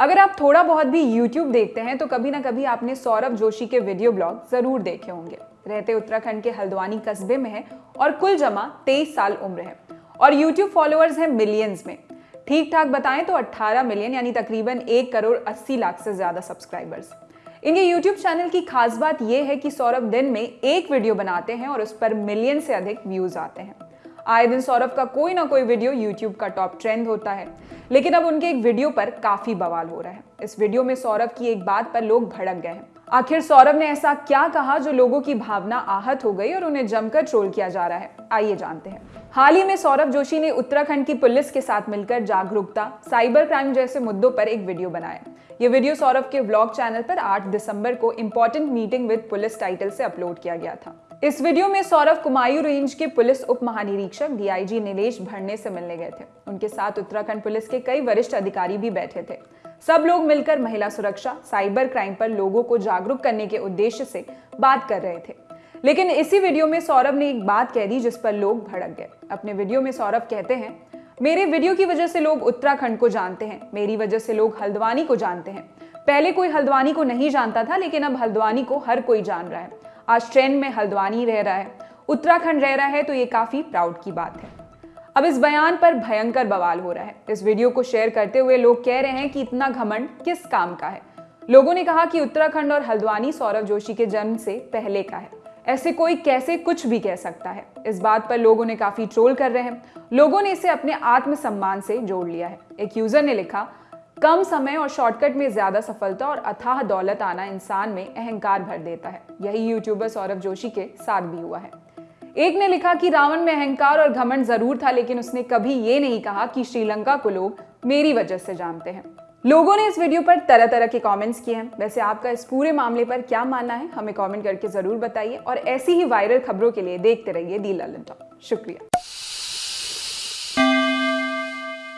अगर आप थोड़ा बहुत भी YouTube देखते हैं तो कभी ना कभी आपने सौरभ जोशी के वीडियो ब्लॉग ज़रूर देखे होंगे। रहते उत्तराखंड के हल्द्वानी कस्बे में है और कुल जमा 23 साल उम्र है। और YouTube फॉलोअर्स हैं मिलियंस में। ठीक ठाक बताएँ तो 18 मिलियन यानी तकरीबन एक करोड़ 80 लाख से ज़्यादा सब्सक्राइबर्स इनके YouTube चैनल की खास बात यह है कि सौरभ दिन में एक वीडियो बनाते हैं और उस पर मिलियन से अधिक व्यूज़ आते हैं। आए दिन सौरभ का कोई ना कोई वीडियो YouTube का टॉप ट्रेंड होता है। लेकिन अब उनके एक वीडियो पर काफ़ी बवाल हो रहा है। इस वीडियो में सौरभ की एक बात पर लोग भड़क गए हैं। आखिर सौरभ ने ऐसा क्या कहा जो लोगों की भावना आहत हो गई और उन्हें जमकर ट्रोल किया जा रहा है? आइए जानते हैं। हाल ही में सौरभ जोशी ने उत्तराखंड की पुलिस के साथ मिलकर जागरूकता, साइबर क्राइम जैसे मुद्दों पर एक वीडियो बनाया। ये वीडियो सौरभ के व्लॉग चैनल पर 8 दिसंबर को important meeting with police title से अपलोड किया गया था। इस वीडियो में सौरभ कुमायूं रेंज के पुलिस उप महानिरीक्षक डीआईजी नीलेश भरने से मिलने गए थे। उनके साथ उत्तराखंड पुलिस के कई वरिष्ठ अधिकारी भी बैठे थे। सब लोग मिलकर महिला सुरक्षा, साइबर क्राइम पर लोगों को जागरूक करने के उद्देश्य से बात कर रहे थे। लेकिन इसी वीडियो में सौरभ ने एक बात कह दी जिस पर लोग भड़क गए। अपने वीडियो में सौरभ कहते हैं, मेरे वीडियो की वजह से लोग उत्तराखंड को जानते हैं, मेरी वजह से लोग हल्द्वानी को जानते हैं। पहले कोई हल्द्वानी को नहीं जानता था, लेकिन अब हल्द्वानी को हर कोई जान रहा है। आज ट्रेंड में हल्द्वानी रह रहा है, उत्तराखंड रह रहा है तो ये काफ़ी प्राउड की बात है। अब इस बयान पर भयंकर बवाल हो रहा है। इस वीडियो को शेयर करते हुए लोग कह रहे हैं कि इतना घमंड किस काम का है? लोगों ने कहा कि उत्तराखंड और हल्द्वानी सौरभ जोशी के जन्म से पहले का है। ऐसे कोई कैसे कुछ भी कह सकता है। इस बात पर लोगों ने काफ़ी ट्रोल कर रहे हैं। लोगों ने इसे अपने आत्मसम्मान से जोड़ लिया है। एक यूज़र ने लिखा कम समय और शॉर्टकट में ज़्यादा सफलता और अथाह दौलत आना इंसान में अहंकार भर देता है। यही यूट्यूबर सौरभ जोशी के साथ भी हुआ है। एक ने लिखा कि रावण में अहंकार और घमंड ज़रूर था, लेकिन उसने कभी ये नहीं कहा कि श्रीलंका को लोग मेरी वजह से जानते हैं। लोगों ने इस वीडियो पर तरह तरह के कमेंट्स किए हैं। वैसे आपका इस पूरे मामले पर क्या मानना है, हमें कमेंट करके ज़रूर बताइए और ऐसी ही वायरल खबरों के लिए देखते रहिए दी ललन शुक्रिया।